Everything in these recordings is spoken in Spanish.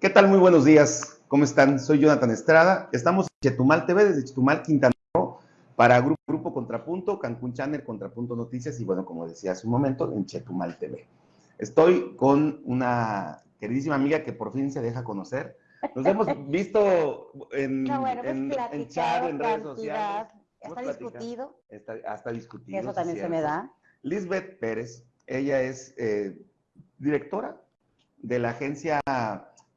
¿Qué tal? Muy buenos días. ¿Cómo están? Soy Jonathan Estrada. Estamos en Chetumal TV, desde Chetumal, Quintana Roo, para Grupo, Grupo Contrapunto, Cancún Channel, Contrapunto Noticias y, bueno, como decía hace un momento, en Chetumal TV. Estoy con una queridísima amiga que por fin se deja conocer. Nos hemos visto en, No, bueno, hemos en, chat, en redes sociales. Hasta discutido, Está, hasta discutido. eso sí, también se me da. Lisbeth Pérez, ella es eh, directora de la Agencia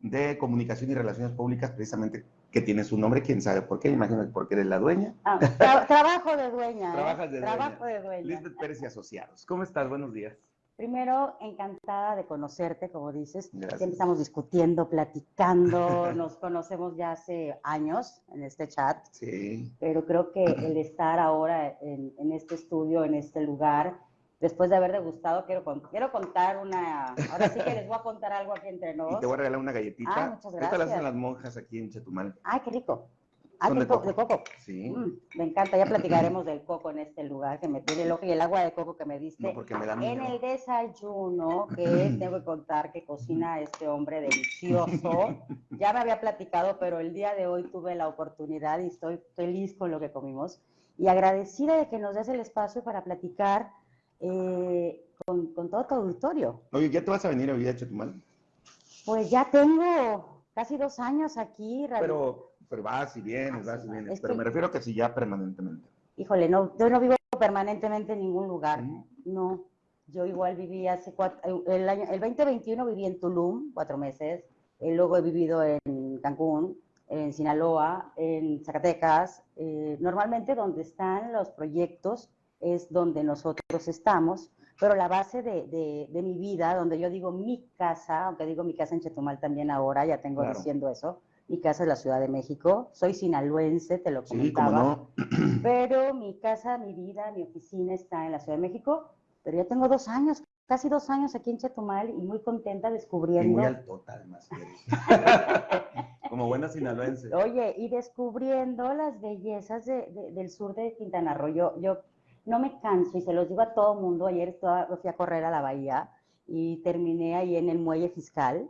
de Comunicación y Relaciones Públicas, precisamente que tiene su nombre, quién sabe por qué, imagino que porque eres la dueña. Ah, tra- trabajo de dueña. ¿eh? Trabajas de dueña. Trabajo de dueña. Lisbeth Pérez y Asociados. ¿Cómo estás? Buenos días. Primero, encantada de conocerte, como dices. Gracias. Siempre estamos discutiendo, platicando, nos conocemos ya hace años en este chat, Sí. pero creo que el estar ahora en, en este estudio, en este lugar, después de haber degustado, quiero, quiero contar una, ahora sí que les voy a contar algo aquí entre Y nos. te voy a regalar una galletita. Ah, muchas Esta la gracias. hacen las monjas aquí en Chetumal. Ay, qué rico. Ah, de, de co- coco. de coco. Sí. Mm, me encanta, ya platicaremos del coco en este lugar que me tiene loco y el agua de coco que me diste. No, porque me da en miedo. el desayuno, que tengo que contar que cocina este hombre delicioso. Ya me había platicado, pero el día de hoy tuve la oportunidad y estoy feliz con lo que comimos. Y agradecida de que nos des el espacio para platicar eh, con, con todo tu auditorio. Oye, ¿ya te vas a venir a vivir a Chetumal? Pues ya tengo casi dos años aquí. Pero, pero vas y vienes, Ah, vas y va. vienes. Es Pero que- me refiero que si ya permanentemente. Híjole, no, yo no vivo permanentemente en ningún lugar. Mm. No, yo igual viví hace cuatro, el año, el 2021 viví en Tulum, cuatro meses, eh, luego he vivido en Cancún, en Sinaloa, en Zacatecas. eh, normalmente donde están los proyectos es donde nosotros estamos, pero la base de, de- de mi vida, donde yo digo mi casa, aunque digo mi casa en Chetumal también ahora, ya tengo Claro. diciendo eso, mi casa es la Ciudad de México, soy sinaloense, te lo Sí, comentaba. como no. Pero mi casa, mi vida, mi oficina está en la Ciudad de México, pero ya tengo dos años, casi dos años aquí en Chetumal y muy contenta Y descubriendo. muy altota, además. que eres. Como buena sinaloense. Oye, y descubriendo las bellezas de- del sur de Quintana Roo. Yo, yo no me canso y se los digo a todo mundo. Ayer estaba- fui a correr a la bahía y terminé ahí en el muelle fiscal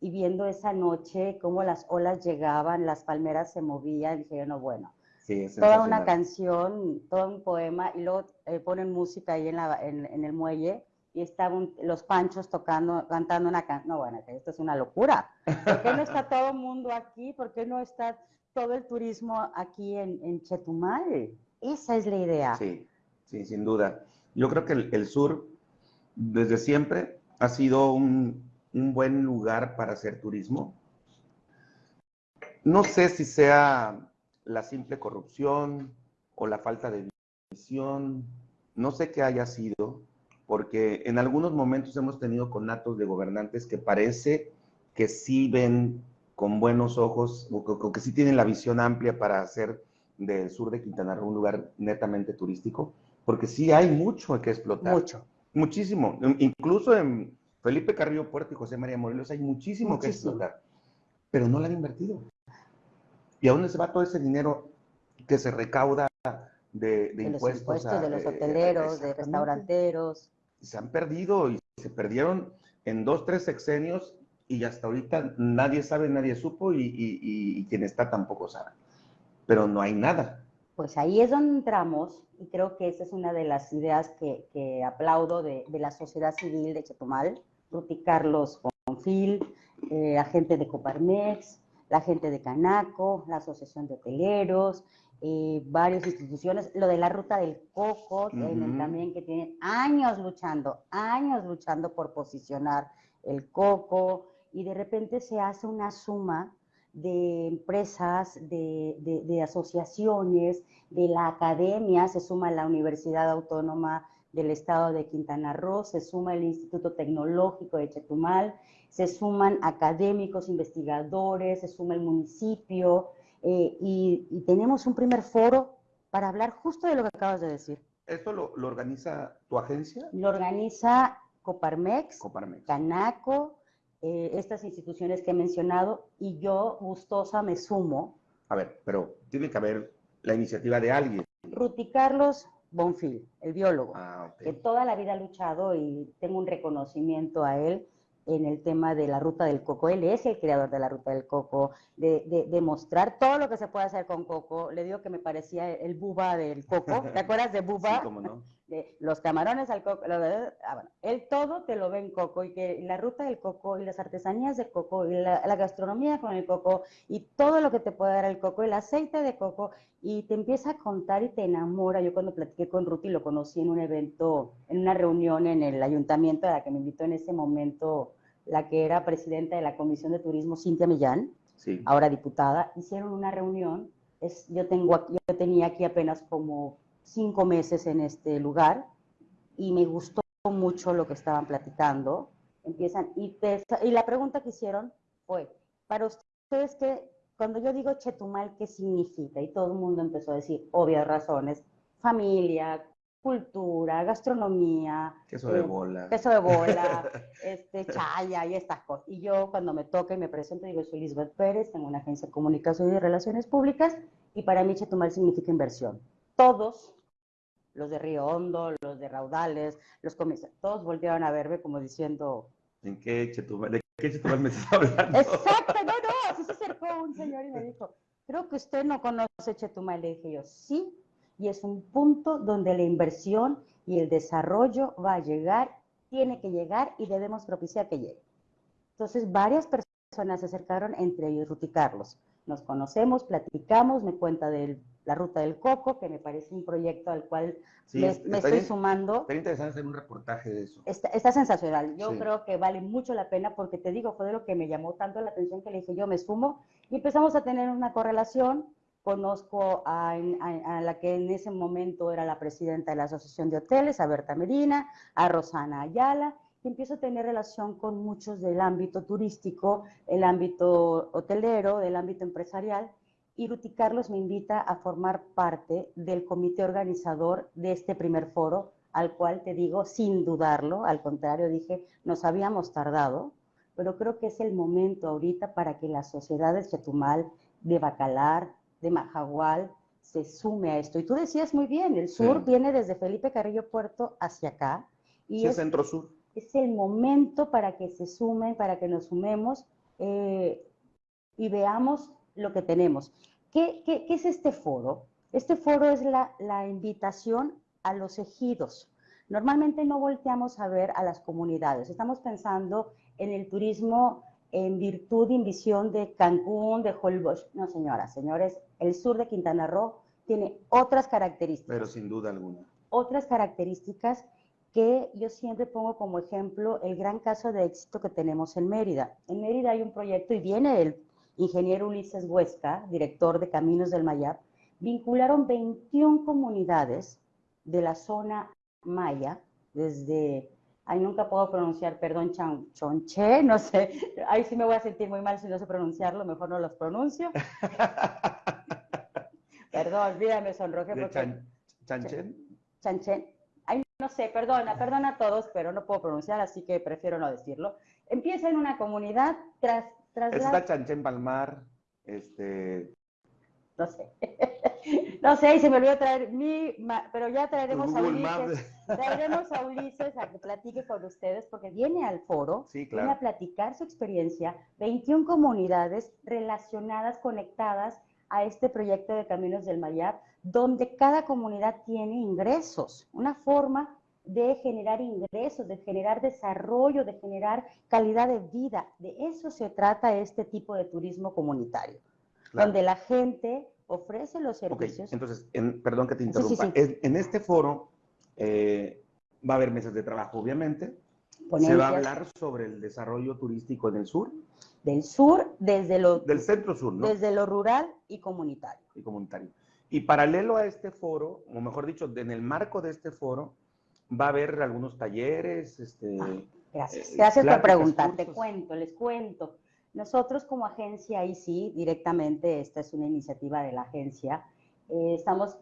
y viendo esa noche cómo las olas llegaban, las palmeras se movían, dije no, bueno. Sí, toda una canción, todo un poema, y luego eh, ponen música ahí en, la, en, en el muelle, y estaban los panchos tocando, cantando una canción. No, bueno, esto es una locura. ¿Por qué no está todo el mundo aquí? ¿Por qué no está todo el turismo aquí en, en Chetumal? Esa es la idea. Sí, sí, sin duda. Yo creo que el, sur, desde siempre, ha sido un, un buen lugar para hacer turismo. No sé si sea la simple corrupción o la falta de visión, no sé qué haya sido, porque en algunos momentos hemos tenido conatos de gobernantes que parece que sí ven con buenos ojos o que, o que sí tienen la visión amplia para hacer del sur de Quintana Roo un lugar netamente turístico, porque sí hay mucho que explotar. Mucho. Muchísimo. Incluso en Felipe Carrillo Puerto y José María Morelos hay muchísimo, que Muchísimo. explotar, pero no lo han invertido. ¿Y a dónde se va todo ese dinero que se recauda de, de De los impuestos? impuestos, a- de los eh, hoteleros, de restauranteros. Se han perdido y se perdieron en dos, tres sexenios y hasta ahorita nadie sabe, nadie supo y, y- y- y quien está tampoco sabe. Pero no hay nada. Pues ahí es donde entramos y creo que esa es una de las ideas que, que aplaudo de, de la sociedad civil de Chetumal, Ruti Carlos Confil, eh, la gente de Coparmex, la gente de Canaco, la Asociación de Hoteleros, eh, varias instituciones, lo de la Ruta del Coco, Ujú. también que tienen años luchando, años luchando por posicionar el coco y de repente se hace una suma de empresas, de, de- de asociaciones, de la academia, se suma la Universidad Autónoma del Estado de Quintana Roo, se suma el Instituto Tecnológico de Chetumal, se suman académicos, investigadores, se suma el municipio eh, y, y tenemos un primer foro para hablar justo de lo que acabas de decir. ¿Esto lo, lo organiza tu agencia? Lo organiza Coparmex, Coparmex. Canaco, eh, estas instituciones que he mencionado, y yo, gustosa, me sumo. A ver, pero tiene que haber la iniciativa de alguien. Ruti Carlos Bonfil, el biólogo, Ah, que toda la vida ha luchado y tengo un reconocimiento a él, en el tema de la ruta del coco. Él es el creador de la ruta del coco, de, de, mostrar todo lo que se puede hacer con coco. Le digo que me parecía el buba del coco. ¿Te acuerdas de buba? Sí, cómo no. De los camarones al coco. Ah, bueno, él todo te lo ve en coco y que la ruta del coco y las artesanías de coco y la, la gastronomía con el coco y todo lo que te puede dar el coco, el aceite de coco y te empieza a contar y te enamora. Yo cuando platiqué con Ruth y lo conocí en un evento, en una reunión en el ayuntamiento a la que me invitó en ese momento la que era presidenta de la Comisión de Turismo, Cintia Millán, ahora diputada, hicieron una reunión. Es, yo, tengo, yo tenía aquí apenas como cinco meses en este lugar y me gustó mucho lo que estaban platicando. Empiezan, y, y la pregunta que hicieron fue, para ustedes, que cuando yo digo Chetumal, ¿qué significa? Y todo el mundo empezó a decir obvias razones, familia, cultura, gastronomía. Queso de eh, bola. Queso de bola, este, chaya y estas cosas. Y yo cuando me toca y me presento digo, soy Lisbeth Pérez, tengo una agencia de comunicación y relaciones públicas y para mí Chetumal significa inversión. Todos, los de Río Hondo, los de Raudales, los comerciantes, todos volvieron a verme como diciendo... ¿En qué Chetumal, ¿De qué Chetumal me estás hablando? Exacto, no, no, así se acercó un señor y me dijo, creo que usted no conoce Chetumal. Le dije yo, sí, y es un punto donde la inversión y el desarrollo va a llegar, tiene que llegar y debemos propiciar que llegue. Entonces, varias personas se acercaron, entre ellos Ruti Carlos. Nos conocemos, platicamos, me cuenta de la ruta del coco, que me parece un proyecto al cual me, estoy sumando. Está interesante hacer un reportaje de eso. Está, sensacional. Yo creo que vale mucho la pena porque te digo, fue de lo que me llamó tanto la atención que le dije, yo me sumo y empezamos a tener una correlación Conozco a, la que en ese momento era la presidenta de la Asociación de Hoteles, a Berta Medina, a Rosana Ayala, y empiezo a tener relación con muchos del ámbito turístico, el ámbito hotelero, del ámbito empresarial, y Ruti Carlos me invita a formar parte del comité organizador de este primer foro, al cual te digo, sin dudarlo, al contrario, dije, nos habíamos tardado, pero creo que es el momento ahorita para que las sociedades Chetumal, de Bacalar, de Majagual se sume a esto. Y tú decías muy bien, el sur viene desde Felipe Carrillo Puerto hacia acá. Y es, centro-sur. Es el momento para que se sumen, para que nos sumemos eh, y veamos lo que tenemos. ¿Qué, es este foro? Este foro es la, la invitación a los ejidos. Normalmente no volteamos a ver a las comunidades. Estamos pensando en el turismo en virtud y en visión de Cancún, de Holbox. No, señoras, señores, el sur de Quintana Roo tiene otras características. Pero sin duda alguna. Otras características que yo siempre pongo como ejemplo el gran caso de éxito que tenemos en Mérida. En Mérida hay un proyecto y viene el ingeniero Ulises Huesca, director de Caminos del Mayap, vincularon 21 comunidades de la zona maya, desde Ay, nunca puedo pronunciar, perdón, chonche, no sé. Ahí sí me voy a sentir muy mal si no sé pronunciarlo, mejor no los pronuncio. perdón, olvídame, sonroje. Porque... chanchen? Chanchen. No sé, perdona, perdona a todos, pero no puedo pronunciar, así que prefiero no decirlo. Empieza en una comunidad tras... tras Está Chanchen Palmar, este... No sé. No sé, y se me olvidó traer mi, pero ya traeremos a Ulises, traeremos a Ulises a que platique con ustedes, porque viene al foro, viene a platicar su experiencia, 21 comunidades relacionadas, conectadas a este proyecto de Caminos del Mayab, donde cada comunidad tiene ingresos, una forma de generar ingresos, de generar desarrollo, de generar calidad de vida. De eso se trata este tipo de turismo comunitario, donde la gente ofrece los servicios. entonces, perdón que te interrumpa. En, este foro eh, va a haber mesas de trabajo, obviamente. Se va a hablar sobre el desarrollo turístico en el sur. Del sur, desde lo... Del centro sur, ¿no? Desde lo rural y comunitario. Y comunitario. Y paralelo a este foro, o mejor dicho, en el marco de este foro, va a haber algunos talleres, este... Ah, gracias, eh, gracias por preguntar. Te cuento, les cuento. Nosotros como agencia, ahí sí, directamente, esta es una iniciativa de la agencia, eh, estamos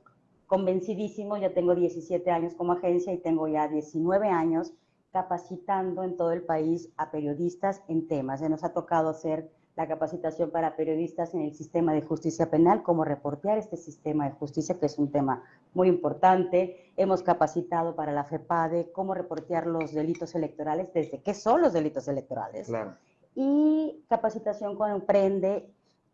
convencidísimos, ya tengo 17 años como agencia y tengo ya 19 años capacitando en todo el país a periodistas en temas. Se nos ha tocado hacer la capacitación para periodistas en el sistema de justicia penal, cómo reportear este sistema de justicia, que es un tema muy importante. Hemos capacitado para la FEPADE cómo reportear los delitos electorales, desde qué son los delitos electorales. Claro. Y capacitación con Prende.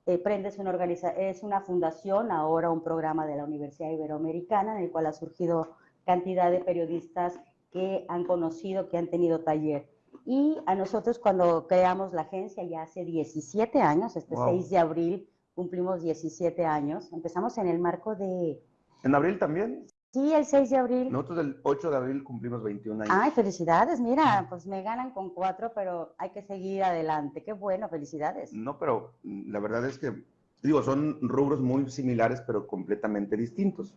Eh, Prende es una, organiza es una fundación, ahora un programa de la Universidad Iberoamericana, en el cual ha surgido cantidad de periodistas que han conocido, que han tenido taller y a nosotros cuando creamos la agencia ya hace 17 años, este 6 de abril cumplimos 17 años, empezamos en el marco de... ¿En abril también? Sí, el 6 de abril. Nosotros el 8 de abril cumplimos 21 años. Ay, felicidades, mira, pues me ganan con cuatro, pero hay que seguir adelante. Qué bueno, felicidades. No, pero la verdad es que, digo, son rubros muy similares, pero completamente distintos.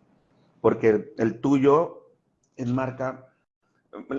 Porque el tuyo enmarca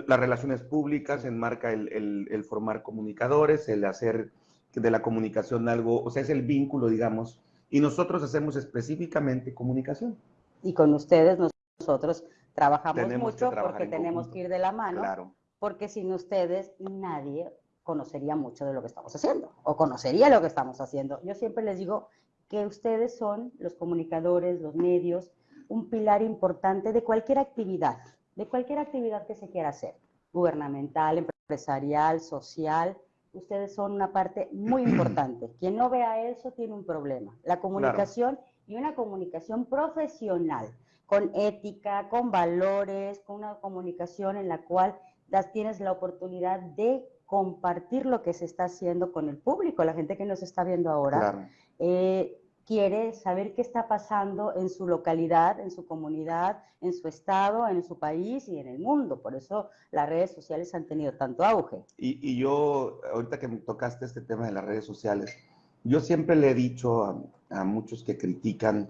las relaciones públicas, enmarca el, el, formar comunicadores, el hacer de la comunicación algo, o sea, es el vínculo, digamos, y nosotros hacemos específicamente comunicación. Y con ustedes nosotros trabajamos mucho porque tenemos que ir de la mano, claro. porque sin ustedes nadie conocería mucho de lo que estamos haciendo o conocería lo que estamos haciendo. Yo siempre les digo que ustedes son los comunicadores, los medios, un pilar importante de cualquier actividad de cualquier actividad que se quiera hacer, gubernamental, empresarial, social, ustedes son una parte muy importante. Quien no vea eso tiene un problema. La comunicación y una comunicación profesional, con ética, con valores, con una comunicación en la cual das, tienes la oportunidad de compartir lo que se está haciendo con el público, la gente que nos está viendo ahora. Eh, quiere saber qué está pasando en su localidad, en su comunidad, en su estado, en su país y en el mundo. Por eso las redes sociales han tenido tanto auge. Y, yo, ahorita que me tocaste este tema de las redes sociales, yo siempre le he dicho a, muchos que critican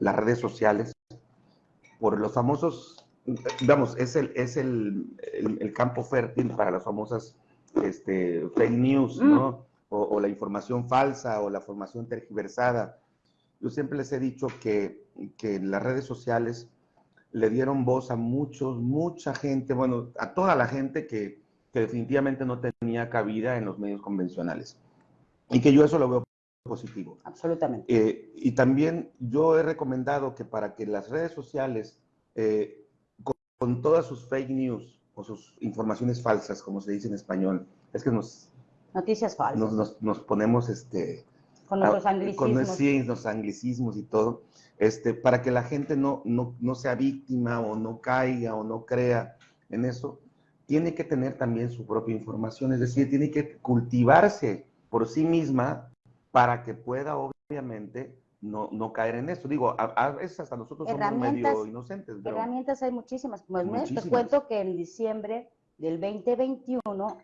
las redes sociales por los famosos, digamos, es el, es el, el, campo fértil para las famosas este, fake news, ¿no? Mm. O, o, la información falsa o la formación tergiversada. Yo siempre les he dicho que, que las redes sociales le dieron voz a muchos, mucha gente, bueno, a toda la gente que, que definitivamente no tenía cabida en los medios convencionales. Y que yo eso lo veo positivo. Absolutamente. Eh, y también yo he recomendado que para que las redes sociales, eh, con, todas sus fake news o sus informaciones falsas, como se dice en español, es que nos... Noticias falsas. Nos, nos, nos ponemos, este, con nuestros anglicismos. Con los anglicismos y todo, este, para que la gente no, no, no sea víctima o no caiga o no crea en eso, tiene que tener también su propia información, es decir, tiene que cultivarse por sí misma para que pueda, obviamente, no, no caer en eso. Digo, a, veces hasta nosotros somos medio inocentes. Herramientas hay muchísimas. Pues muchísimas. te cuento que en diciembre del 2021,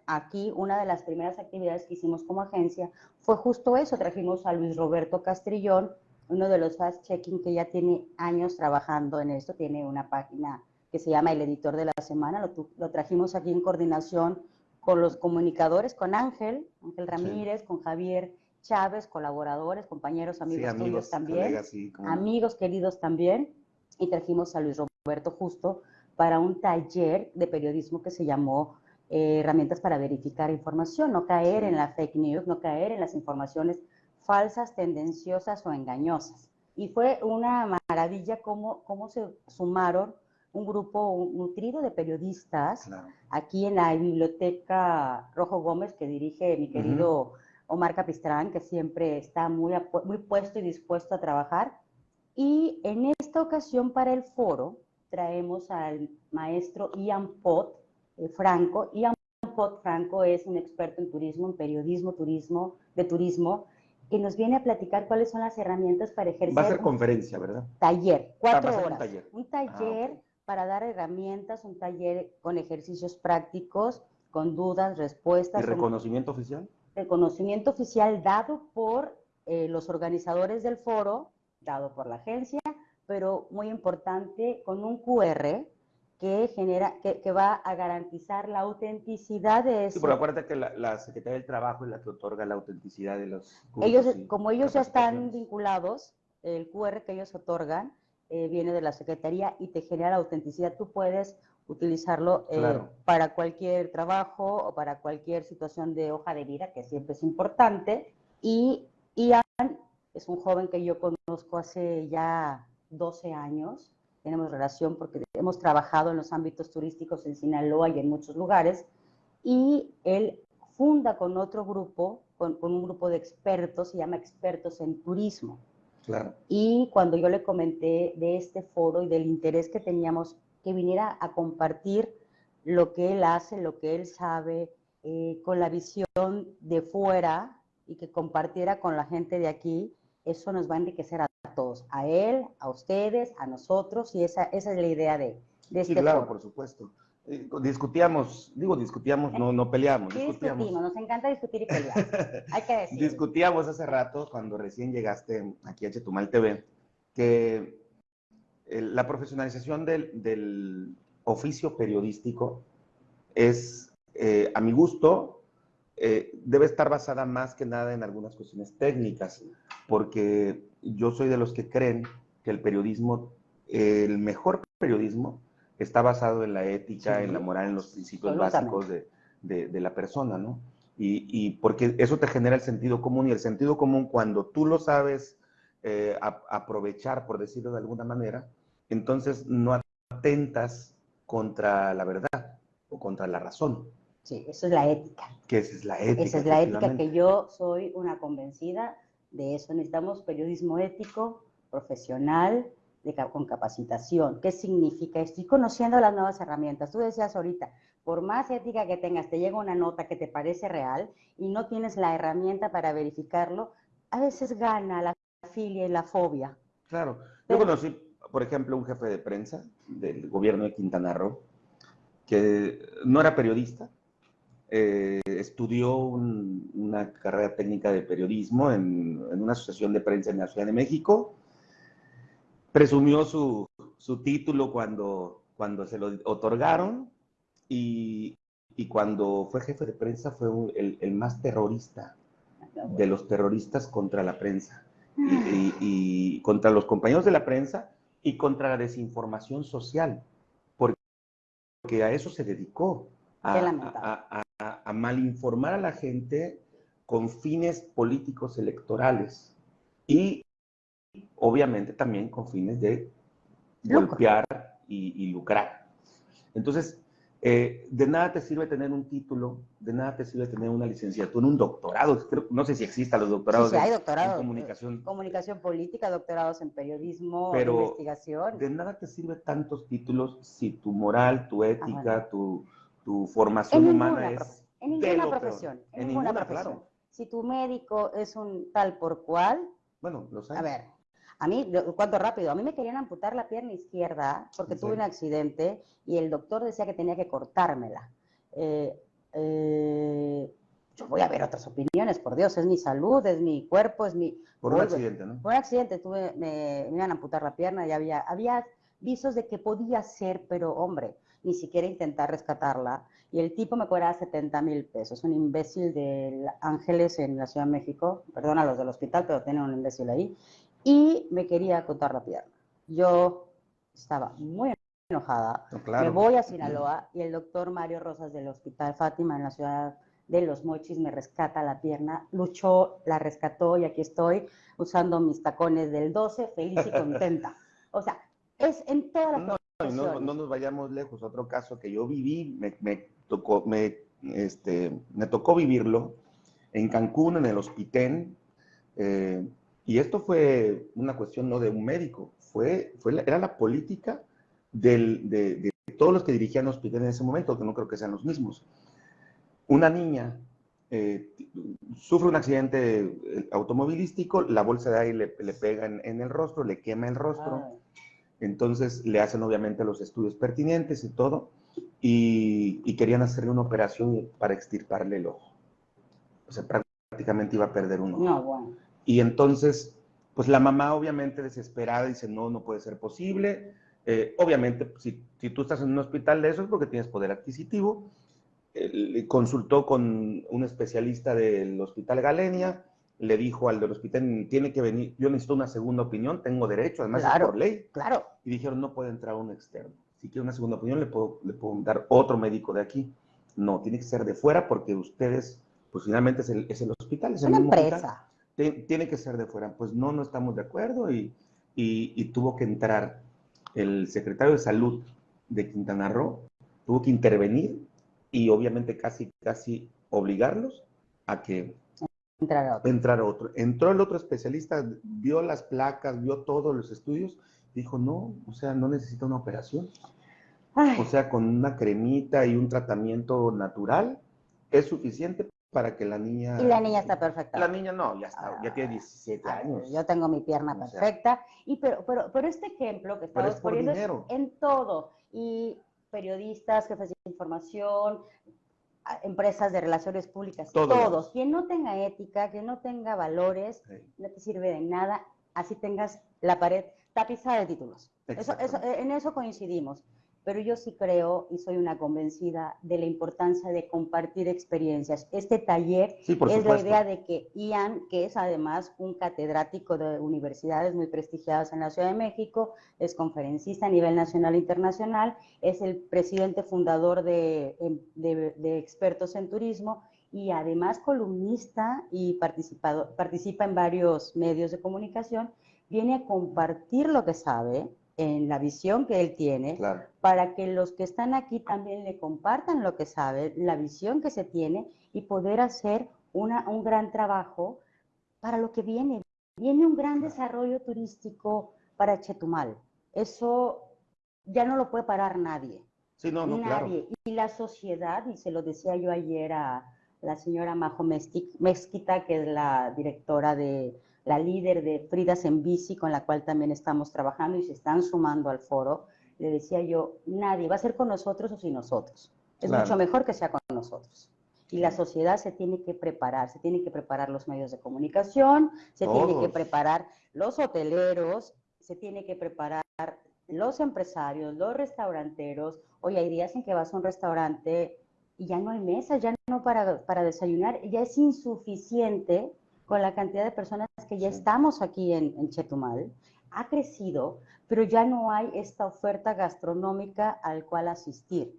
aquí una de las primeras actividades que hicimos como agencia fue justo eso. Trajimos a Luis Roberto Castrillón, uno de los fast-checking que ya tiene años trabajando en esto, tiene una página que se llama El Editor de la Semana, lo, trajimos aquí en coordinación con los comunicadores, con Ángel, Ángel Ramírez, con Javier Chávez, colaboradores, compañeros, amigos, amigos también, amigos queridos también, y trajimos a Luis Roberto justo para un taller de periodismo que se llamó eh, Herramientas para verificar información, no caer en la fake news, no caer en las informaciones falsas, tendenciosas o engañosas. Y fue una maravilla cómo, cómo se sumaron un grupo nutrido de periodistas aquí en la biblioteca Rojo Gómez que dirige mi querido Omar Capistrán, que siempre está muy, muy puesto y dispuesto a trabajar. Y en esta ocasión para el foro traemos al maestro Ian Pot eh, Franco. Ian Pot Franco es un experto en turismo, en periodismo, turismo, de turismo, que nos viene a platicar cuáles son las herramientas para ejercer. Va a ser conferencia, ¿verdad? Taller, cuatro horas. Un taller, un taller ah, para dar herramientas, un taller con ejercicios prácticos, con dudas, respuestas. ¿Y reconocimiento oficial? Reconocimiento oficial dado por eh, los organizadores del foro, dado por la agencia, pero muy importante, con un QR que genera, que, va a garantizar la autenticidad de eso. Sí, pero acuérdate que la, Secretaría del Trabajo es la que otorga la autenticidad de los Ellos, como ellos ya están vinculados, el QR que ellos otorgan eh, viene de la Secretaría y te genera la autenticidad. Tú puedes utilizarlo eh, para cualquier trabajo o para cualquier situación de hoja de vida, que siempre es importante, Y Ian es un joven que yo conozco hace ya 12 años. Tenemos relación porque hemos trabajado en los ámbitos turísticos en Sinaloa y en muchos lugares. Y él funda con otro grupo, con, con un grupo de expertos, se llama Expertos en Turismo. Claro. Y cuando yo le comenté de este foro y del interés que teníamos que viniera a compartir lo que él hace, lo que él sabe, eh, con la visión de fuera y que compartiera con la gente de aquí, eso nos va a enriquecer a todos, a él, a ustedes, a nosotros, y esa, esa es la idea de, de este Sí, claro, foro. por supuesto. Eh, discutíamos, digo discutíamos, no, no peleamos, Sí, discutíamos. discutimos, nos encanta discutir y pelear. Hay que decir. Discutíamos hace rato, cuando recién llegaste aquí a Chetumal TV, que el- la profesionalización del, del oficio periodístico es, eh, a mi gusto, eh, debe estar basada más que nada en algunas cuestiones técnicas, porque yo soy de los que creen que el periodismo, el mejor periodismo, está basado en la ética, Sí. en la moral, en los principios básicos de, de- de la persona, ¿no? Y, y porque eso te genera el sentido común y el sentido común cuando tú lo sabes eh, a- aprovechar, por decirlo de alguna manera, entonces no atentas contra la verdad o contra la razón, Sí, eso es la ética. que esa es la ética. Esa es la ética que yo soy una convencida de eso. Necesitamos periodismo ético, profesional, de con capacitación. ¿Qué significa? Estoy conociendo las nuevas herramientas. Tú decías ahorita, por más ética que tengas, te llega una nota que te parece real y no tienes la herramienta para verificarlo, a veces gana la filia y la fobia. Claro. Yo conocí, por ejemplo, un jefe de prensa del gobierno de Quintana Roo, que no era periodista, eh, estudió un- una carrera técnica de periodismo en, en una asociación de prensa en la Ciudad de México, presumió su, su título cuando, cuando se lo otorgaron y, y cuando fue jefe de prensa fue un- el, el más terrorista de los terroristas contra la prensa y, y- y contra los compañeros de la prensa y contra la desinformación social, porque a eso se dedicó, a, Qué lamentable. a- a- a malinformar a la gente con fines políticos electorales y obviamente también con fines de Lucro. golpear y, y lucrar. Entonces, eh, de nada te sirve tener un título, de nada te sirve tener una licenciatura, un doctorado. Creo- no sé si existan los doctorados Sí, sí, hay en- en comunicación. Comunicación política, doctorados en periodismo, Pero investigación. De nada te sirve tantos títulos si tu moral, tu ética, Ah, bueno. tu, tu formación En humana ninguna, es en ninguna peor. profesión, en, En ninguna, ninguna, profesión. claro. Si tu médico es un tal por cual, Bueno, lo sabes. a ver, a mí, cuento rápido, a mí me querían amputar la pierna izquierda porque ¿En tuve un accidente y el doctor decía que tenía que cortármela. Eh, eh, yo voy a ver otras opiniones, por Dios, es mi salud, es mi cuerpo, es mi... Por un accidente, ¿no? Por un accidente tuve, me, me iban a amputar la pierna y había, había visos de que podía ser, pero hombre, ni siquiera intentar rescatarla. Y el tipo me cobraba 70 mil pesos, un imbécil de Ángeles en la Ciudad de México, perdona los del hospital, pero tienen un imbécil ahí, y me quería cortar la pierna. Yo estaba muy enojada, No, claro. me voy a Sinaloa y el doctor Mario Rosas del Hospital Fátima en la ciudad de Los Mochis me rescata la pierna, luchó, la rescató y aquí estoy usando mis tacones del 12, feliz y contenta. O sea, es en todas las No, no, no nos vayamos lejos. Otro caso que yo viví, me, me tocó, me, este, me tocó vivirlo en Cancún, en el Hospitén. eh, y esto fue una cuestión no de un médico, fue, fue la- era la política del- de, de todos los que dirigían el hospital en ese momento, que no creo que sean los mismos. Una niña eh, sufre un accidente eh, automovilístico, la bolsa de aire le, le pega en, en el rostro, le quema el rostro. Ay, Entonces le hacen obviamente los estudios pertinentes y todo, y, y querían hacerle una operación para extirparle el ojo. O sea, prácticamente iba a perder un ojo. no, bueno. Y entonces, pues la mamá obviamente desesperada dice, no, no puede ser posible. Eh, obviamente, si, si tú estás en un hospital de eso es porque tienes poder adquisitivo. Eh, consultó con un especialista del hospital Galenia, le dijo al del hospital, tiene que venir, yo necesito una segunda opinión, tengo derecho, además Claro. es por ley. Claro, Y dijeron, no puede entrar un externo. Si quiere una segunda opinión, le puedo, le puedo dar otro médico de aquí. No, tiene que ser de fuera porque ustedes, pues finalmente es el, es el hospital, es el una mismo hospital. empresa. tiene que ser de fuera. Pues no, no estamos de acuerdo y, y, tuvo que entrar el secretario de salud de Quintana Roo, tuvo que intervenir y obviamente casi, casi obligarlos a que entrar otro. Entrar otro. Entró el otro especialista, vio las placas, vio todos los estudios, dijo, no, o sea, no necesita una operación. O sea, con una cremita y un tratamiento natural es suficiente para que la niña... Y la niña está perfecta. La niña no, ya está, ya tiene 17 años. Yo tengo mi pierna perfecta. y pero, pero, pero este ejemplo que estamos poniendo es en todo. Y periodistas, jefes de información, empresas de relaciones públicas, todos. Quien no tenga ética, quien no tenga valores, no te sirve de nada, así tengas la pared tapizada de títulos. Eso, en eso coincidimos pero yo sí creo y soy una convencida de la importancia de compartir experiencias. Este taller es la idea de que Ian, que es además un catedrático de universidades muy prestigiadas en la Ciudad de México, es conferencista a nivel nacional e internacional, es el presidente fundador de, de, Expertos en Turismo y además columnista y participa en varios medios de comunicación, viene a compartir lo que sabe, en la visión que él tiene, para que los que están aquí también le compartan lo que sabe, la visión que se tiene y poder hacer una, un gran trabajo para lo que viene. Viene un gran desarrollo turístico para Chetumal. Eso ya no lo puede parar nadie. Sí, no, no, nadie. Y la sociedad, y se lo decía yo ayer a la señora Majo Mezquita, que es la directora de la líder de Fridas en Bici, con la cual también estamos trabajando y se están sumando al foro, le decía yo, nadie va a ser con nosotros o sin nosotros. Es mucho mejor que sea con nosotros. Y la sociedad se tiene que preparar, se tiene que preparar los medios de comunicación, se tiene que preparar los hoteleros, se tiene que preparar los empresarios, los restauranteros. Hoy hay días en que vas a un restaurante y ya no hay mesa, ya no para, para desayunar, ya es insuficiente con la cantidad de personas que ya estamos aquí en, Chetumal, ha crecido, pero ya no hay esta oferta gastronómica al cual asistir.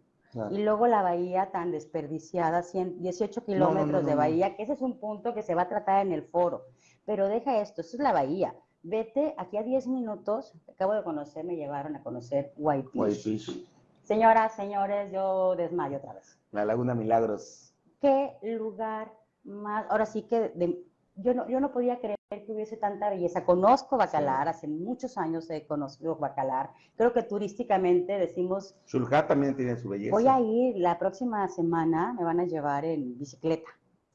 Y luego la bahía tan desperdiciada, 18 kilómetros de bahía, que ese es un punto que se va a tratar en el foro. Pero deja esto, esto es la bahía. Vete aquí a 10 minutos, acabo de conocer, me llevaron a conocer Whitefish. Señoras, señores, yo desmayo otra vez. La Laguna Milagros. ¿Qué lugar más, ahora sí que de, yo no, yo no podía creer que hubiese tanta belleza. Conozco Bacalar, hace muchos años he conocido Bacalar. Creo que turísticamente decimos... Shulha también tiene su belleza. Voy a ir la próxima semana, me van a llevar en bicicleta.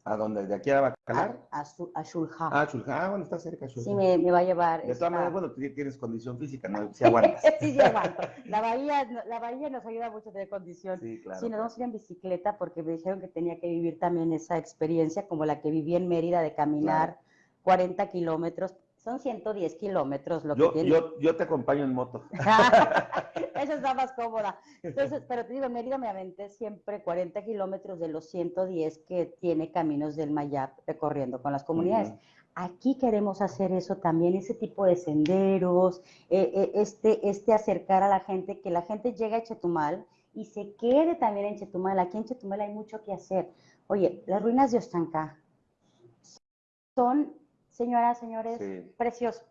¿A dónde? ¿De aquí a Bacalar? A, a, Shulja. Ah, Shulja. Ah, bueno, está cerca Shulja. Sí, me, me, va a llevar. De todas maneras, bueno, tú tienes condición física, ¿no? Si aguantas. sí, sí aguanto. La bahía, la bahía nos ayuda mucho a tener condición. Sí, claro. Sí, nos vamos a ir en bicicleta porque me dijeron que tenía que vivir también esa experiencia como la que viví en Mérida de caminar 40 kilómetros. Son 110 kilómetros lo yo, que tiene. Yo, yo te acompaño en moto. Esa está más cómoda. Entonces, pero te digo, Mérida me aventé siempre 40 kilómetros de los 110 que tiene Caminos del Mayap recorriendo con las comunidades. Aquí queremos hacer eso también, ese tipo de senderos, eh, eh, este, este acercar a la gente, que la gente llegue a Chetumal y se quede también en Chetumal. Aquí en Chetumal hay mucho que hacer. Oye, las ruinas de Ostancá son señoras, señores, preciosos.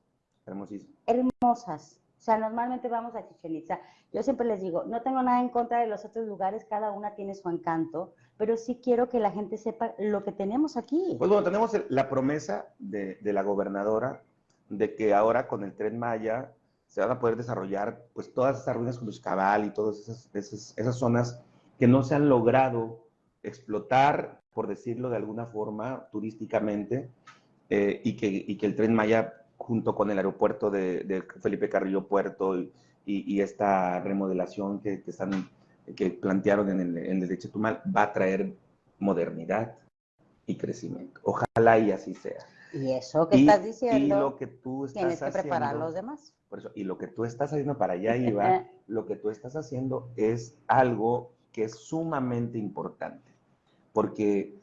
Hermosísimo. Hermosas. O sea, normalmente vamos a Chichen Itza. Yo siempre les digo, no tengo nada en contra de los otros lugares, cada una tiene su encanto, pero sí quiero que la gente sepa lo que tenemos aquí. Pues bueno, tenemos la promesa de, la gobernadora de que ahora con el Tren Maya se van a poder desarrollar pues todas esas ruinas como Cabal y todas esas, esas, esas zonas que no se han logrado explotar, por decirlo de alguna forma, turísticamente, eh, y, que, y, que, el tren Maya, junto con el aeropuerto de, Felipe Carrillo Puerto y, y, esta remodelación que, que, están, que plantearon en el, en el de Chetumal, va a traer modernidad y crecimiento. Ojalá y así sea. Y eso que estás diciendo, y lo que tú estás tienes que preparar los demás. Por eso, y lo que tú estás haciendo para allá, Iba, lo que tú estás haciendo es algo que es sumamente importante, porque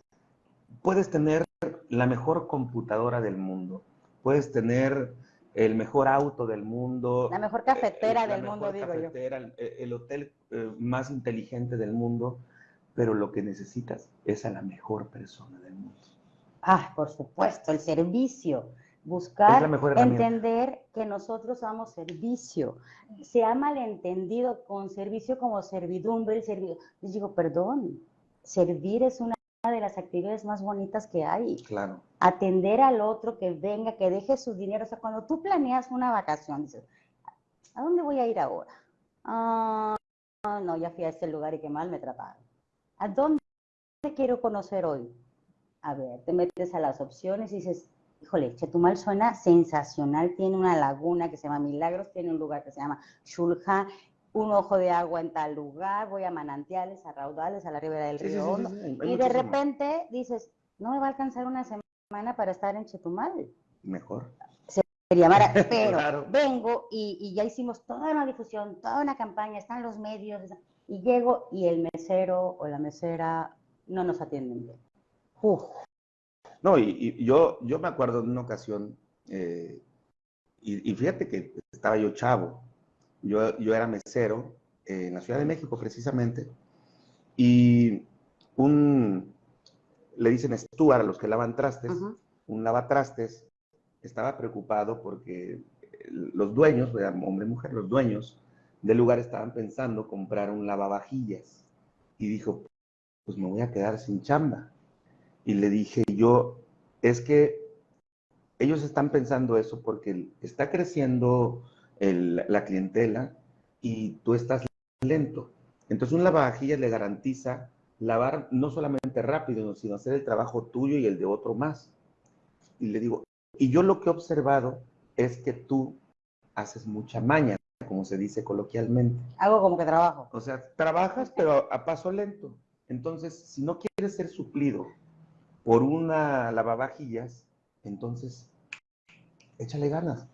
puedes tener la mejor computadora del mundo, puedes tener el mejor auto del mundo. La mejor cafetera del mundo, digo yo. El, hotel eh, más inteligente del mundo, pero lo que necesitas es a la mejor persona del mundo. Ah, por supuesto, el servicio. Buscar entender que nosotros somos servicio. Se ha malentendido con servicio como servidumbre, el servicio. Les digo, perdón, servir es una de las actividades más bonitas que hay. Claro. Atender al otro que venga, que deje su dinero. O sea, cuando tú planeas una vacación, dices, ¿a dónde voy a ir ahora? Ah, no, ya fui a este lugar y qué mal me trataron. ¿A dónde quiero conocer hoy? A ver, te metes a las opciones y dices, híjole, Chetumal suena sensacional, tiene una laguna que se llama Milagros, tiene un lugar que se llama Shulja, un ojo de agua en tal lugar, voy a manantiales, a raudales, a la ribera del río y de repente dices, no me va a alcanzar una semana para estar en Chetumal. Mejor. Sería pero vengo y, y, ya hicimos toda una difusión, toda una campaña, están los medios, y llego y el mesero o la mesera no nos atienden bien. No, y, yo, yo me acuerdo de una ocasión, eh, y, fíjate que estaba yo chavo, yo, yo era mesero en la Ciudad de México precisamente, y un, le dicen Stuart a los que lavan trastes, un lavatrastes, estaba preocupado porque los dueños, hombre y mujer, los dueños del lugar estaban pensando comprar un lavavajillas, y dijo, pues me voy a quedar sin chamba. Y le dije yo, es que ellos están pensando eso porque está creciendo la clientela y tú estás lento. Entonces un lavavajillas le garantiza lavar no solamente rápido, sino hacer el trabajo tuyo y el de otro más. Y le digo, y yo lo que he observado es que tú haces mucha maña, como se dice coloquialmente. Hago como que trabajo. O sea, trabajas pero a paso lento. Entonces, si no quieres ser suplido por una lavavajillas, entonces échale ganas,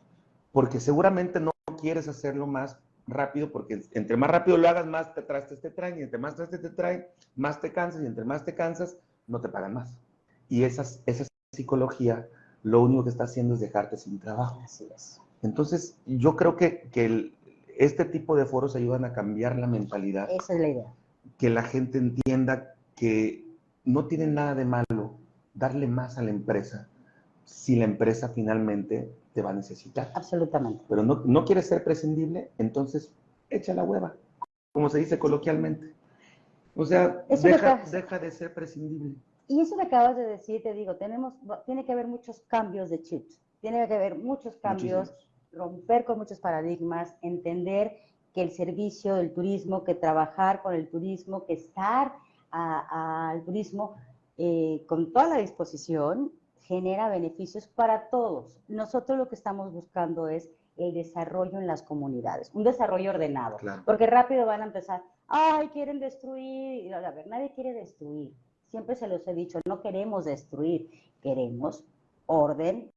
porque seguramente no quieres hacerlo más rápido, porque entre más rápido lo hagas, más te trastes te traen, y entre más trastes te traen, más te cansas, y entre más te cansas, no te pagan más. Y esa psicología lo único que está haciendo es dejarte sin trabajo. Así es. Entonces, yo creo que, que este tipo de foros ayudan a cambiar la mentalidad. Esa es la idea. Que la gente entienda que no tiene nada de malo darle más a la empresa si la empresa finalmente te va a necesitar. Absolutamente. Pero no, no quieres ser prescindible, entonces echa la hueva, como se dice coloquialmente. O sea, deja, deja, de ser prescindible. Y eso que acabas de decir, te digo, tenemos, tiene que haber muchos cambios de chips, tiene que haber muchos cambios, romper con muchos paradigmas, entender que el servicio del turismo, que trabajar con el turismo, que estar al turismo eh, con toda la disposición, genera beneficios para todos. Nosotros lo que estamos buscando es el desarrollo en las comunidades, un desarrollo ordenado, porque rápido van a empezar, ay, quieren destruir, y a ver, nadie quiere destruir, siempre se los he dicho, no queremos destruir, queremos orden,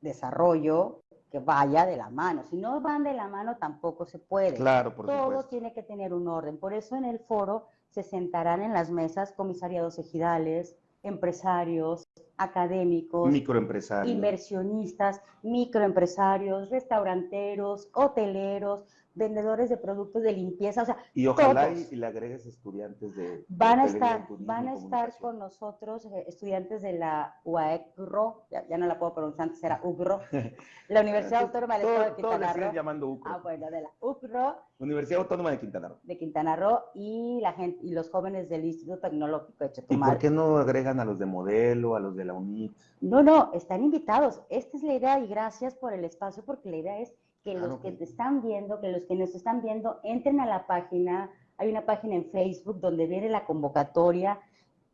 desarrollo, que vaya de la mano. Si no van de la mano, tampoco se puede. Claro, por Todo tiene que tener un orden. Por eso en el foro se sentarán en las mesas comisariados ejidales, empresarios, académicos, microempresarios, inversionistas, microempresarios, restauranteros, hoteleros, vendedores de productos de limpieza, o sea, y ojalá y, le agregues estudiantes de van a estar van a estar con nosotros eh, estudiantes de la UAECRO, ya, no la puedo pronunciar, antes era UGRO, la Universidad Autónoma del Estado de Quintana Roo. llamando UCRO. Ah, bueno, de la UCRO. Universidad Autónoma de Quintana Roo. De Quintana Roo y la gente y los jóvenes del Instituto Tecnológico de Chetumal. ¿Y por qué no agregan a los de Modelo, a los de la UNIT? No, no, están invitados. Esta es la idea y gracias por el espacio porque la idea es que los que te están viendo, que los que nos están viendo, entren a la página. Hay una página en Facebook donde viene la convocatoria.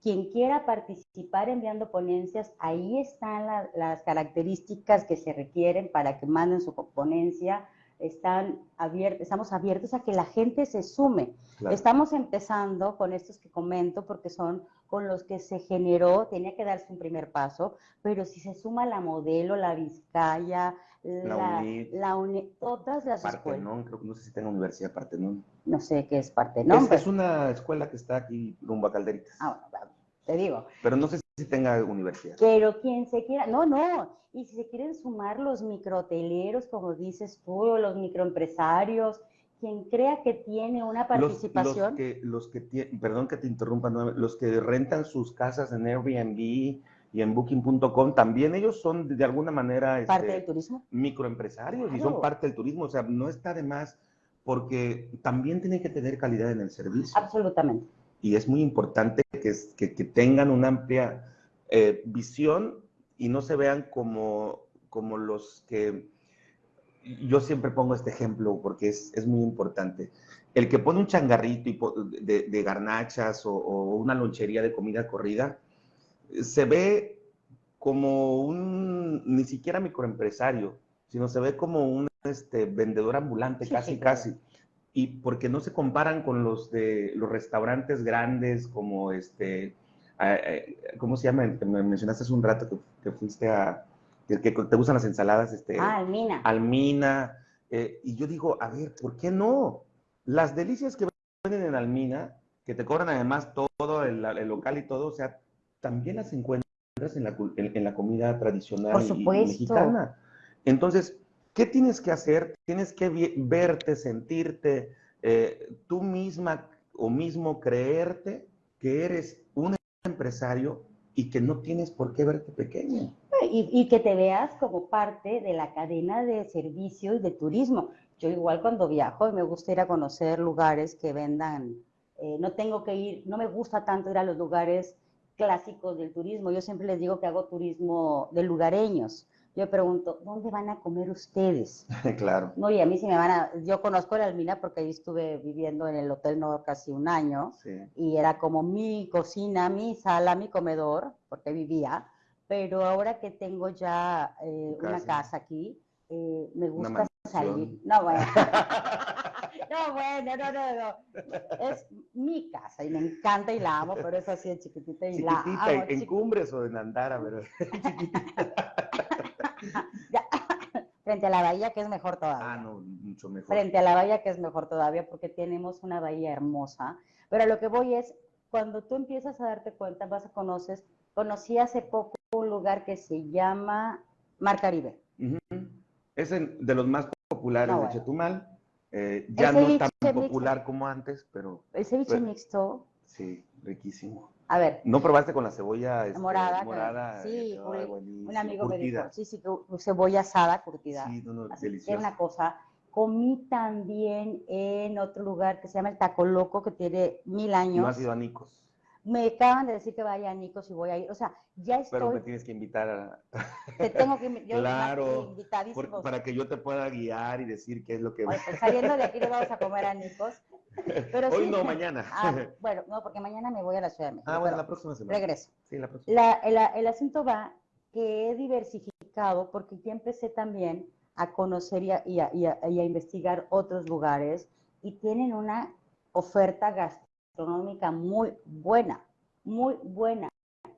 Quien quiera participar enviando ponencias, ahí están las características que se requieren para que manden su ponencia. Están abiertos, estamos abiertos a que la gente se sume. Estamos empezando con estos que comento porque son con los que se generó, tenía que darse un primer paso, pero si se suma la modelo, la Vizcaya, la, la, todas las Partenón, creo que no sé si tenga universidad Partenón. No sé qué es Partenón. Es, es una escuela que está aquí rumbo a Calderitas. Ah, te digo. Pero no sé si tenga universidad. Pero quien se quiera, no, no. Y si se quieren sumar los microhoteleros, como dices tú, o los microempresarios, quien crea que tiene una participación. Los, que, los que perdón que te interrumpa, los que rentan sus casas en Airbnb, y en booking.com, también ellos son de alguna manera parte este, del turismo. microempresarios y son parte del turismo. O sea, no está de más porque también tienen que tener calidad en el servicio. Absolutamente. Y es muy importante que, que- que tengan una amplia eh, visión y no se vean como, como los que... Yo siempre pongo este ejemplo porque es, es muy importante. El que pone un changarrito y po- de, de garnachas o, o una lonchería de comida corrida, se ve como un, ni siquiera microempresario, sino se ve como un este, vendedor ambulante, casi, sí, casi. Y porque no se comparan con los de los restaurantes grandes, como este, eh, eh, ¿cómo se llama? Me mencionaste hace un rato que, que fuiste a, que, que te gustan las ensaladas, este, Ah, Almina. Almina. eh, y yo digo, a ver, ¿por qué no? Las delicias que venden en Almina, que te cobran además todo, el, el local y todo, o sea, también las encuentras en la, en- en la comida tradicional Por supuesto. mexicana. Entonces, ¿qué tienes que hacer? Tienes que verte, sentirte, eh, tú misma o mismo creerte que eres un empresario y que no tienes por qué verte pequeño. Y, y que te veas como parte de la cadena de servicio y de turismo. Yo igual cuando viajo me gusta ir a conocer lugares que vendan, eh, no tengo que ir, no me gusta tanto ir a los lugares clásicos del turismo. Yo siempre les digo que hago turismo de lugareños. Yo pregunto, ¿dónde van a comer ustedes? claro. No, y a mí sí me van a, yo conozco la Almina porque ahí estuve viviendo en el Hotel Nor casi un año Sí. y era como mi cocina, mi sala, mi comedor, porque vivía, pero ahora que tengo ya eh, una casa. aquí, eh, me gusta salir. No, bueno. no, bueno, no, no, no. Es mi casa y me encanta y la amo, pero es así de chiquitita y la Chiquitita, amo. en, en chiquitita. cumbres o en Andara, pero Ya. Frente a la bahía, que es mejor todavía. ah, no, mucho mejor. frente a la bahía, que es mejor todavía, porque tenemos una bahía hermosa. Pero lo que voy es, cuando tú empiezas a darte cuenta, vas a conocer, conocí hace poco un lugar que se llama Mar Caribe. Es en- de los más populares No, de. Chetumal. Eh, ya no tan popular como antes, pero El ceviche Pero- mixto, sí, riquísimo. A ver, ¿No probaste con la cebolla este, morada, morada? sí, Ay, un- buenísimo. amigo me Curtida. dijo, sí, sí, que cebolla asada, curtida. Sí, no, no, Así delicioso. una cosa. Comí también en otro lugar que se llama el Taco Loco, que tiene mil años. No has ido a Nicos, Me acaban de decir que vaya a Nicos y voy a ir. O sea, ya pero me estoy, tienes que invitar a, te tengo que invi- yo Claro, por- para que yo te pueda guiar y decir qué es lo que... Oye, pues saliendo de aquí le vamos a comer a Nicos. Pero Hoy sí- no, mañana. Ah, bueno, no, porque mañana me voy a la Ciudad de México. Ah, bueno, la próxima semana. regreso. Sí, la próxima. La- el, el asunto va que he diversificado porque ya empecé también a conocer y a, y a- y a- y a investigar otros lugares y tienen una oferta gastronómica muy buena, muy buena.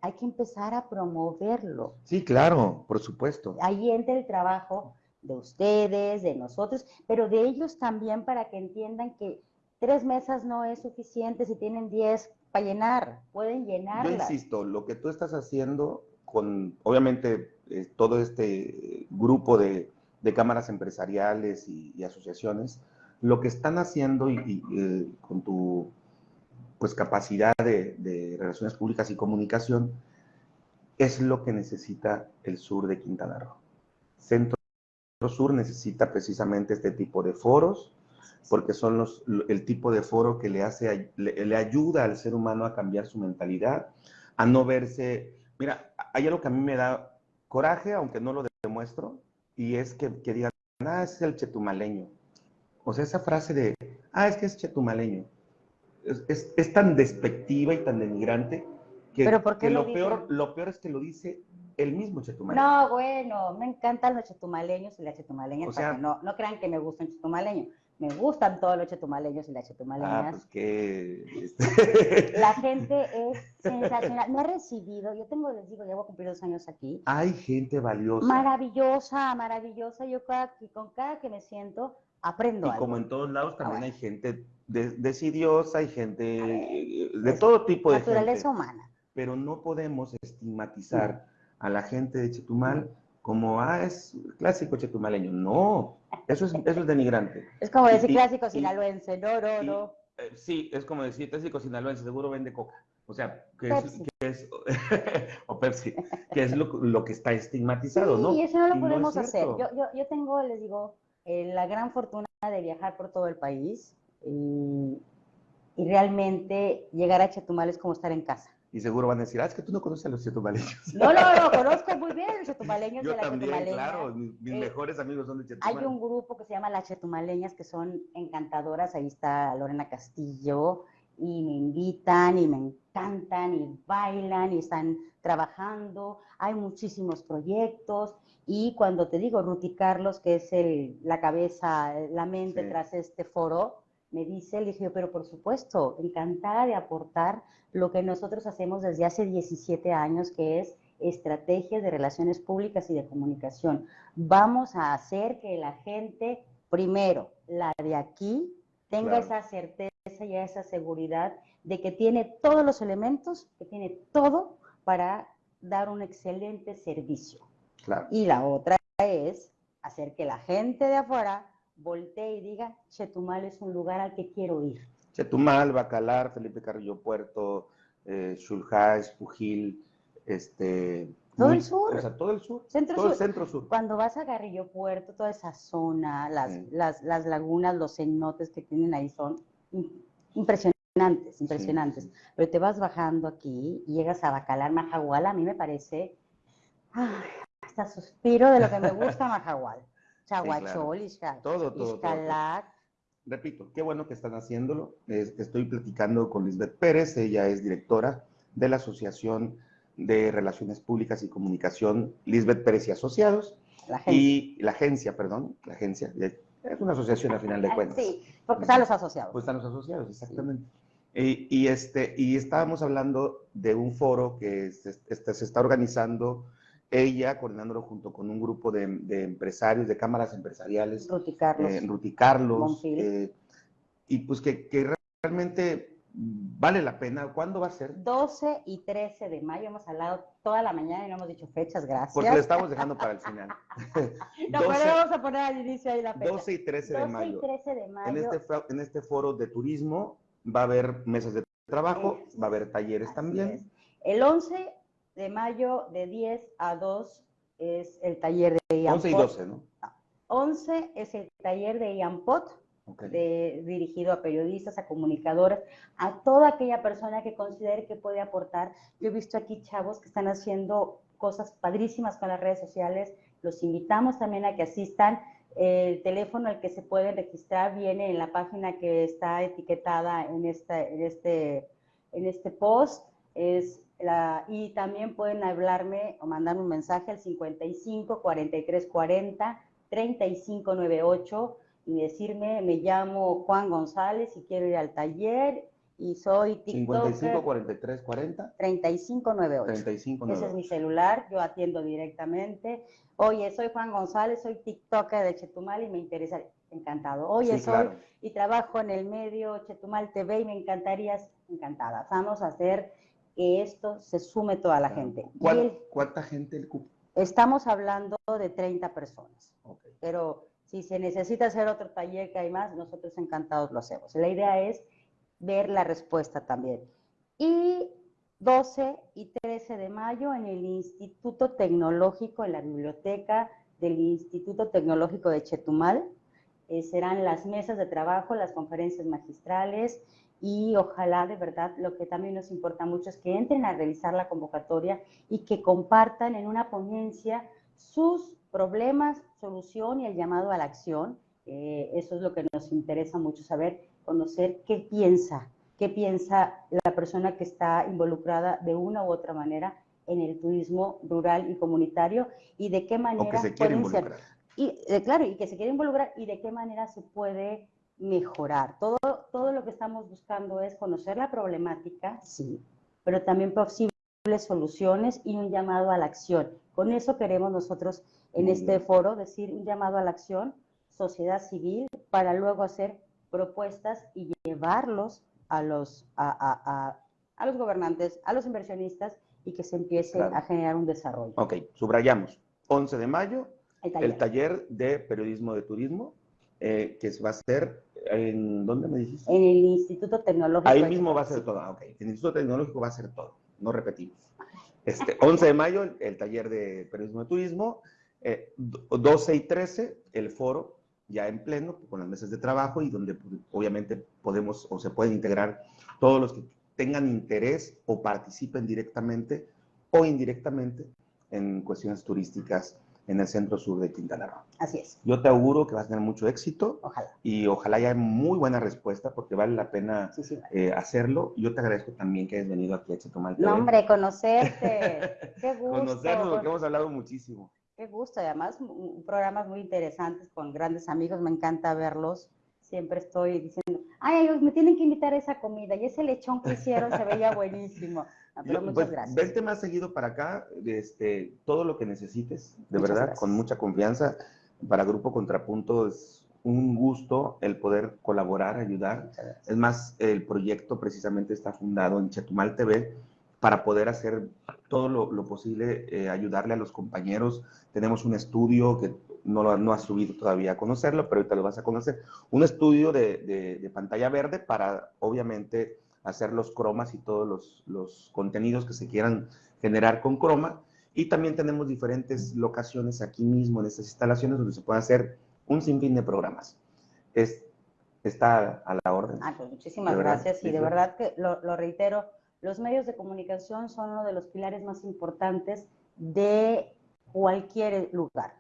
Hay que empezar a promoverlo. Sí, claro, por supuesto. Ahí entra el trabajo de ustedes, de nosotros, pero de ellos también para que entiendan que tres mesas no es suficiente si tienen diez para llenar, pueden Yo llenarlas. insisto, lo que tú estás haciendo con, obviamente, eh, todo este grupo de, de cámaras empresariales y, y asociaciones, lo que están haciendo y, y, eh, con tu pues, capacidad de, relaciones públicas y comunicación es lo que necesita el sur de Quintana Roo. Centro Sur necesita precisamente este tipo de foros, porque son el tipo de foro que le, hace, le, ayuda al ser humano a cambiar su mentalidad, a no verse... Mira, hay algo que a mí me da coraje, aunque no lo demuestro, y es que, que digan, ah, es el chetumaleño. O sea, esa frase de, ah, es que es chetumaleño, es, es, es tan despectiva y tan denigrante que, ¿Pero por qué que lo peor, lo peor es que lo dice el mismo chetumaleño. No, bueno, me encantan los chetumaleños y las chetumaleñas. O sea- para que no, no crean que me gustan chetumaleños. Me gustan todos los chetumaleños y las Ah, chetumaleñas. pues que... este, La gente es sensacional. Me ha recibido, yo tengo, les digo, ya voy a cumplir dos años aquí. Hay gente valiosa. Maravillosa, maravillosa. Yo cada, con cada que me siento aprendo Y algo. como en todos lados también hay gente de- decidiosa, hay gente de todo tipo de Naturaleza gente. humana. Pero no podemos estigmatizar a la gente de Chetumal como, ah, es clásico chetumaleño. No, eso es, eso es denigrante. Es como decir Y- clásico sinaloense. No, no, no. Eh, sí, es como decir clásico sinaloense, seguro vende coca. O sea, que es, que es o Pepsi, que es lo, lo, que está estigmatizado, sí, ¿no? y eso no lo podemos hacer. Yo, yo, yo, tengo, les digo, eh, la gran fortuna de viajar por todo el país y, y, realmente llegar a Chetumal es como estar en casa. Y seguro van a decir, ah, es que tú no conoces a los chetumaleños. No, no, no, conozco muy bien a los chetumaleños yo de la también, Chetumaleña. claro, mis, eh, mejores amigos son de Chetumal. Hay un grupo que se llama Las Chetumaleñas que son encantadoras, ahí está Lorena Castillo, y me invitan y me encantan y bailan y están trabajando. Hay muchísimos proyectos y cuando te digo Ruti Carlos, que es el, la cabeza, la mente sí. tras este foro, me dice, le dije, pero por supuesto, encantada de aportar lo que nosotros hacemos desde hace 17 años, que es estrategias de relaciones públicas y de comunicación. Vamos a hacer que la gente, primero, la de aquí, tenga claro. esa certeza y esa seguridad de que tiene todos los elementos, que tiene todo para dar un excelente servicio. Claro. Y la otra es hacer que la gente de afuera voltee y diga, Chetumal es un lugar al que quiero ir. Chetumal, Bacalar, Felipe Carrillo Puerto, eh, Xulhá, Espujil, este... Todo el sur. O sea, todo el sur. Centro todo sur. el centro sur. Cuando vas a Carrillo Puerto, toda esa zona, las, sí. las, las lagunas, los cenotes que tienen ahí son impresionantes, impresionantes. Sí. Pero te vas bajando aquí y llegas a Bacalar, Majagual, a mí me parece, ay, hasta suspiro de lo que me gusta Majagual. Chaguachol, sí, claro. todo, todo, Repito, qué bueno que están haciéndolo. Estoy platicando con Lisbeth Pérez, ella es directora de la Asociación de Relaciones Públicas y Comunicación, Lisbeth Pérez y Asociados. La y la agencia, perdón, la agencia, es una asociación a final de cuentas. Sí, porque están los asociados. Pues están los asociados, exactamente. Sí. Y, y, este, y estábamos hablando de un foro que se, este, se está organizando ella coordinándolo junto con un grupo de, de empresarios, de cámaras empresariales. Ruti Carlos. Eh, Ruti Carlos eh, y pues que, que, realmente vale la pena. ¿Cuándo va a ser? 12 y 13 de mayo. Hemos hablado toda la mañana y no hemos dicho fechas, gracias. Porque lo estamos dejando para el final. no, 12, pero vamos a poner al inicio ahí la fecha. 12 y 13 12 de mayo. y 13 de mayo. En este, en este foro de turismo va a haber mesas de trabajo, va a haber talleres también. Es. El 11 de mayo de 10 a 2 es el taller de IAMPOT. 11 y 12, ¿no? 11 es el taller de IAMPOT, okay. de, dirigido a periodistas, a comunicadores, a toda aquella persona que considere que puede aportar. Yo he visto aquí chavos que están haciendo cosas padrísimas con las redes sociales. Los invitamos también a que asistan. El teléfono al que se pueden registrar viene en la página que está etiquetada en, esta, en, este, en este post. Es y también pueden hablarme o mandarme un mensaje al 55 43 40 35 98 y decirme, me llamo Juan González y quiero ir al taller y soy TikToker. 55 43 40 35 98. 35 Ese es mi celular, yo atiendo directamente. Oye, soy Juan González, soy TikToker de Chetumal y me interesa, encantado. Oye, sí, soy claro. y trabajo en el medio Chetumal TV y me encantaría, encantada. Vamos a hacer que esto se sume toda la gente. ¿Cuál, el, ¿Cuánta gente el cupo? Estamos hablando de 30 personas, okay. pero si se necesita hacer otro taller que hay más, nosotros encantados lo hacemos. La idea es ver la respuesta también. Y 12 y 13 de mayo en el Instituto Tecnológico, en la biblioteca del Instituto Tecnológico de Chetumal, eh, serán las mesas de trabajo, las conferencias magistrales, y ojalá de verdad lo que también nos importa mucho es que entren a revisar la convocatoria y que compartan en una ponencia sus problemas, solución y el llamado a la acción. Eh, eso es lo que nos interesa mucho saber, conocer qué piensa, qué piensa la persona que está involucrada de una u otra manera en el turismo rural y comunitario y de qué manera o que se quiere involucrar. Ser, y, eh, claro, y que se quiere involucrar y de qué manera se puede mejorar. Todo, todo lo que estamos buscando es conocer la problemática, sí, pero también posibles soluciones y un llamado a la acción. Con eso queremos nosotros en este foro decir un llamado a la acción, sociedad civil, para luego hacer propuestas y llevarlos a los, a, a, a, a los gobernantes, a los inversionistas y que se empiece claro. a generar un desarrollo. Ok, subrayamos. 11 de mayo, el taller, el taller de periodismo de turismo, eh, que va a ser ¿En dónde me dijiste? En el Instituto Tecnológico. Ahí mismo va a ser todo. Ok. En el Instituto Tecnológico va a ser todo. No repetimos. Este, 11 de mayo, el, el taller de periodismo de turismo. Eh, do- 12 y 13, el foro ya en pleno, con las mesas de trabajo y donde pues, obviamente podemos o se pueden integrar todos los que tengan interés o participen directamente o indirectamente en cuestiones turísticas en el centro sur de Quintana Roo. Así es, Yo te auguro que vas a tener mucho éxito ojalá. y ojalá haya muy buena respuesta porque vale la pena Sí, sí. eh, hacerlo. Yo te agradezco también que hayas venido aquí a Chetumal. No, hombre, conocerte. Qué gusto. Conocernos, porque hemos hablado muchísimo. Qué gusto, y además programas muy interesantes con grandes amigos, me encanta verlos. Siempre estoy diciendo, ay, me tienen que invitar a esa comida y ese lechón que hicieron se veía buenísimo. Ah, pero Yo, muchas pues, gracias. Vente más seguido para acá, este, todo lo que necesites, de Muchas verdad, gracias. con mucha confianza. Para Grupo Contrapunto es un gusto el poder colaborar, ayudar. Es más, el proyecto precisamente está fundado en Chetumal TV para poder hacer todo lo, lo posible, eh, ayudarle a los compañeros. Tenemos un estudio que no lo no has subido todavía a conocerlo, pero ahorita lo vas a conocer. Un estudio de, de- de pantalla verde para, obviamente, hacer los cromas y todos los, los contenidos que se quieran generar con croma. Y también tenemos diferentes locaciones aquí mismo en estas instalaciones donde se puede hacer un sinfín de programas. Es, está a la orden. Ah, pues muchísimas gracias y sí, de verdad que lo, lo reitero, los medios de comunicación son uno de los pilares más importantes de cualquier lugar,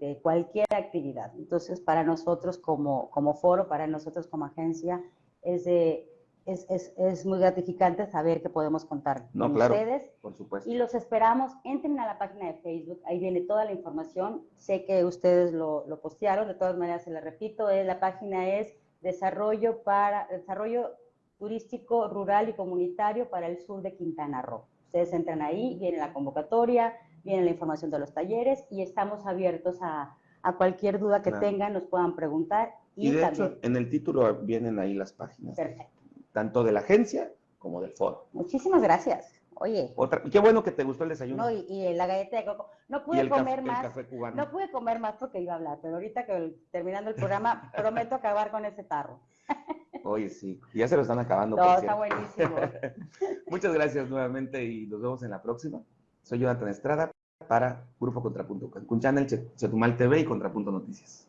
de cualquier actividad. Entonces, para nosotros como, como foro, para nosotros como agencia, es, de- es, es, es muy gratificante saber que podemos contar No, con claro. ustedes Por supuesto. y los esperamos. Entren a la página de Facebook, ahí viene toda la información. Sé que ustedes lo, lo postearon, de todas maneras se la repito, eh, la página es Desarrollo para Desarrollo Turístico Rural y Comunitario para el sur de Quintana Roo. Ustedes entran ahí, viene la convocatoria, viene la información de los talleres y estamos abiertos a, a cualquier duda que Claro. tengan, nos puedan preguntar. Y, Y de también, hecho, en el título vienen ahí las páginas, perfecto. tanto de la agencia como del foro. Muchísimas gracias. Oye, Otra, qué bueno que te gustó el desayuno. no, y, y la galleta de coco. No pude el, café, comer el más. café cubano. No pude comer más porque iba a hablar, pero ahorita que el- terminando el programa, prometo acabar con ese tarro. Oye, sí, ya se lo están acabando. No, por está buenísimo. Muchas gracias nuevamente y nos vemos en la próxima. Soy Jonathan Estrada para Grupo Contrapunto, Cancún Channel, Chetumal TV y Contrapunto Noticias.